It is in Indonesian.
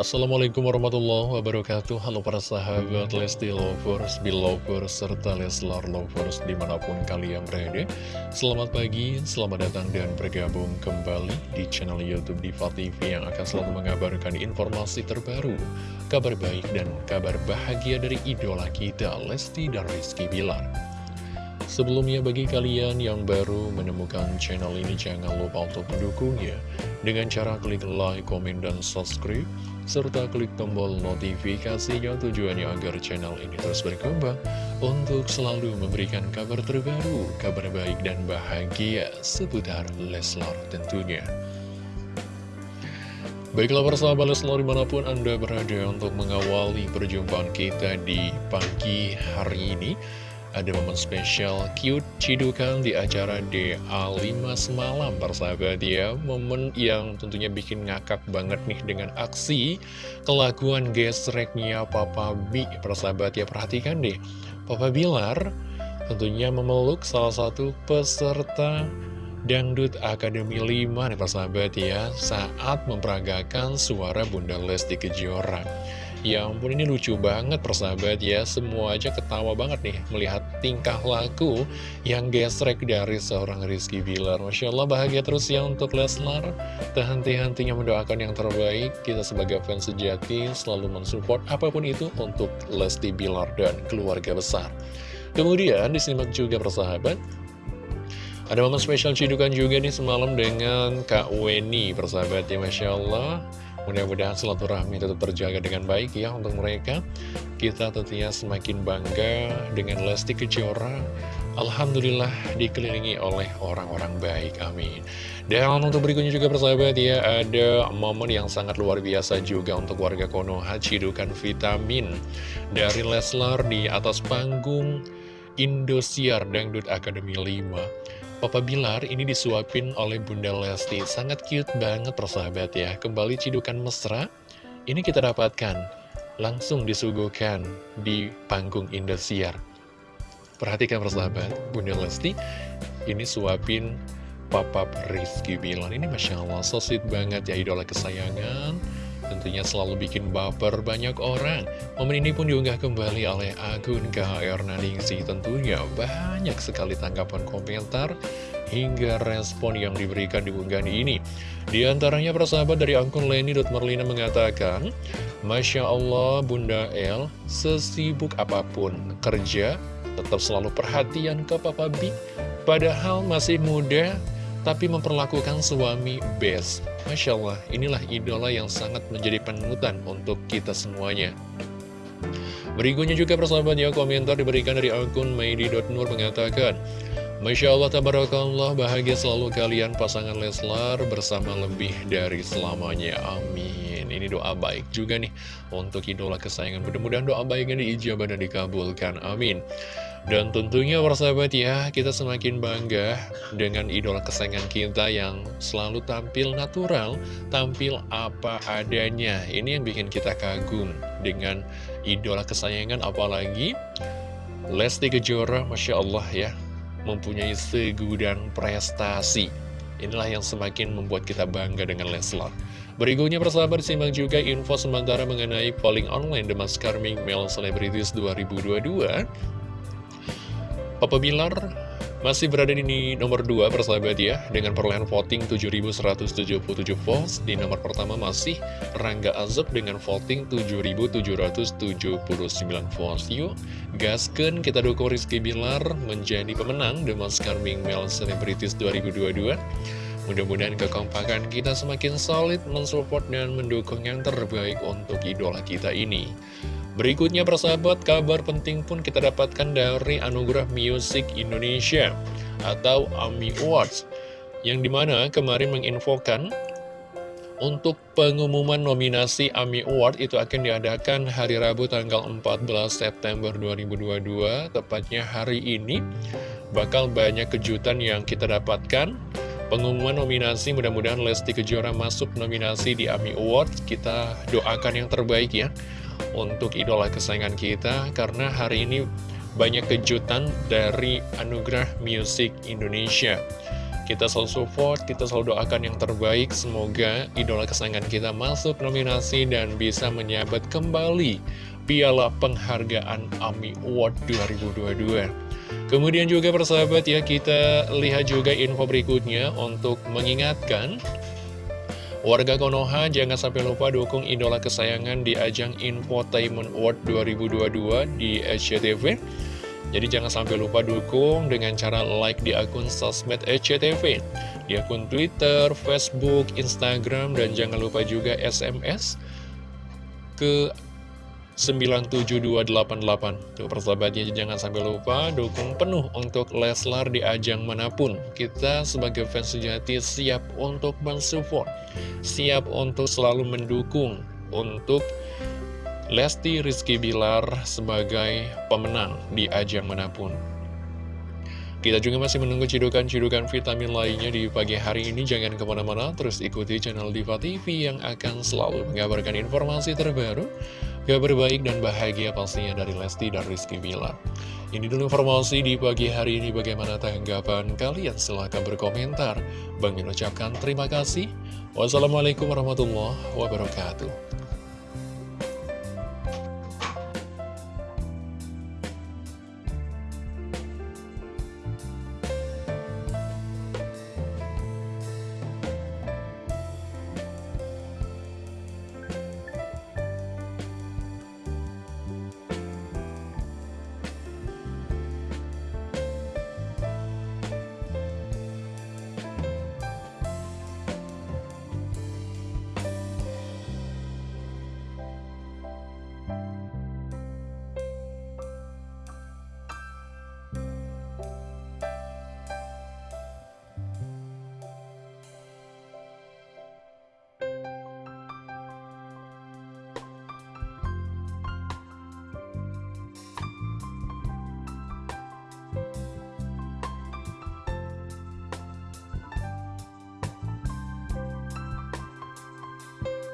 Assalamualaikum warahmatullahi wabarakatuh. Halo para sahabat Lesti Lovers, Belovers, serta Leslar Lovers di mana pun kalian berada. Selamat pagi, selamat datang dan bergabung kembali di channel Youtube Diva TV Yang akan selalu mengabarkan informasi terbaru Kabar baik dan kabar bahagia dari idola kita Lesti dan Rizky Bilar Sebelumnya bagi kalian yang baru menemukan channel ini jangan lupa untuk mendukungnya dengan cara klik like, komen, dan subscribe serta klik tombol notifikasinya tujuannya agar channel ini terus berkembang untuk selalu memberikan kabar terbaru, kabar baik dan bahagia seputar Leslar tentunya. Baiklah persahabat Leslar di mana pun Anda berada untuk mengawali perjumpaan kita di pagi hari ini ada momen spesial cute cidukan di acara DA5 semalam persahabat ya. Momen yang tentunya bikin ngakak banget nih dengan aksi kelakuan gesreknya Papa B. Persahabat ya Perhatikan deh. Papa Bilar tentunya memeluk salah satu peserta Dangdut Akademi 5 nih persahabat ya Saat memperagakan suara Bunda Lesti Kejora Ya ampun ini lucu banget persahabat ya. Semua aja ketawa banget nih Melihat tingkah laku yang gesrek dari seorang Rizky Bilar. Masya Allah bahagia terus ya untuk Leslar. Tak henti-hentinya mendoakan yang terbaik. Kita sebagai fans sejati selalu mensupport apa pun itu Untuk Lesti Bilar dan keluarga besar. Kemudian disimak juga persahabat ada momen spesial cidukan juga nih semalam dengan Kak Weni persahabat ya Masya Allah Mudah-mudahan silaturahmi tetap terjaga dengan baik ya untuk mereka. Kita tentunya semakin bangga dengan Lesti Kejora. Alhamdulillah dikelilingi oleh orang-orang baik, amin. Dan untuk berikutnya juga persahabat ya, ada momen yang sangat luar biasa juga untuk warga Konoha, cidukan vitamin dari Leslar di atas panggung Indosiar Dangdut Akademi 5. Papa Bilar ini disuapin oleh Bunda Lesti. Sangat cute banget persahabat ya. Kembali cidukan mesra. Ini kita dapatkan Langsung disuguhkan di panggung Indosiar. Perhatikan persahabat Bunda Lesti Ini suapin Papa Rizky Bilar. Ini Masya Allah so sweet banget ya idola kesayangan tentunya selalu bikin baper banyak orang. Momen ini pun diunggah kembali oleh akun KHR Naningsi. Tentunya banyak sekali tanggapan komentar hingga respon yang diberikan di unggahan ini. Di antaranya persahabat dari akun Leni.Merlina mengatakan, Masya Allah Bunda El, sesibuk apa pun kerja, tetap selalu perhatian ke Papa B. Padahal masih muda, tapi memperlakukan suami best. Masya Allah, inilah idola yang sangat menjadi penutan untuk kita semuanya. Berikutnya juga persahabat ya, komentar diberikan dari akun Maidi.nur mengatakan, Masya Allah, tabarakallah, bahagia selalu kalian pasangan Leslar bersama lebih dari selamanya. Amin. Ini doa baik juga nih untuk idola kesayangan. Mudah-mudahan doa baiknya diijabah dan dikabulkan. Amin. Dan tentunya persahabat ya, kita semakin bangga dengan idola kesayangan kita yang selalu tampil natural, tampil apa adanya. Ini yang bikin kita kagum dengan idola kesayangan apalagi Lesti Kejora, Masya Allah ya, mempunyai segudang prestasi. Inilah yang semakin membuat kita bangga dengan Leslar. Berikutnya persahabat simak juga info sementara mengenai polling online The Mascarming Male Celebrities 2022 Papa Bilar masih berada di nomor 2 persahabat ya Dengan perolehan voting 7.177 votes. Di nomor pertama masih Rangga Azab dengan voting 7.779 votes. Yuk gasken kita dukung Rizky Bilar menjadi pemenang The Most Charming Male Celebrities 2022 Mudah-mudahan kekompakan kita semakin solid mensupport dan mendukung yang terbaik untuk idola kita ini. Berikutnya persahabat, kabar penting pun kita dapatkan dari Anugerah Music Indonesia atau AMI Awards yang di mana kemarin menginfokan untuk pengumuman nominasi AMI Award itu akan diadakan hari Rabu tanggal 14 September 2022 tepatnya hari ini. Bakal banyak kejutan yang kita dapatkan pengumuman nominasi mudah-mudahan Lesti Kejora masuk nominasi di AMI Award kita doakan yang terbaik ya untuk idola kesayangan kita karena hari ini banyak kejutan dari Anugerah Music Indonesia. Kita selalu support, kita selalu doakan yang terbaik. Semoga idola kesayangan kita masuk nominasi dan bisa menyabet kembali Piala Penghargaan AMI Award 2022. Kemudian juga persahabat ya, kita lihat juga info berikutnya untuk mengingatkan Warga Konoha jangan sampai lupa dukung idola kesayangan di ajang Infotainment Award 2022 di SCTV. Jadi jangan sampai lupa dukung dengan cara like di akun sosmed SCTV, di akun Twitter, Facebook, Instagram, dan jangan lupa juga SMS ke 97288 Tuh persahabatnya jangan sampai lupa dukung penuh untuk Leslar di ajang mana pun. Kita sebagai fans sejati siap untuk mensupport Siap untuk selalu mendukung untuk Lesti Rizky Bilar sebagai pemenang di ajang mana pun. Kita juga masih menunggu cidukan-cidukan vitamin lainnya di pagi hari ini. Jangan ke mana-mana, terus ikuti channel Diva TV yang akan selalu mengabarkan informasi terbaru, kabar baik dan bahagia pastinya dari Lesti dan Rizky Bilar. Ini dulu informasi di pagi hari ini. Bagaimana tanggapan kalian? Silahkan berkomentar. Bang ucapkan terima kasih. Wassalamualaikum warahmatullahi wabarakatuh.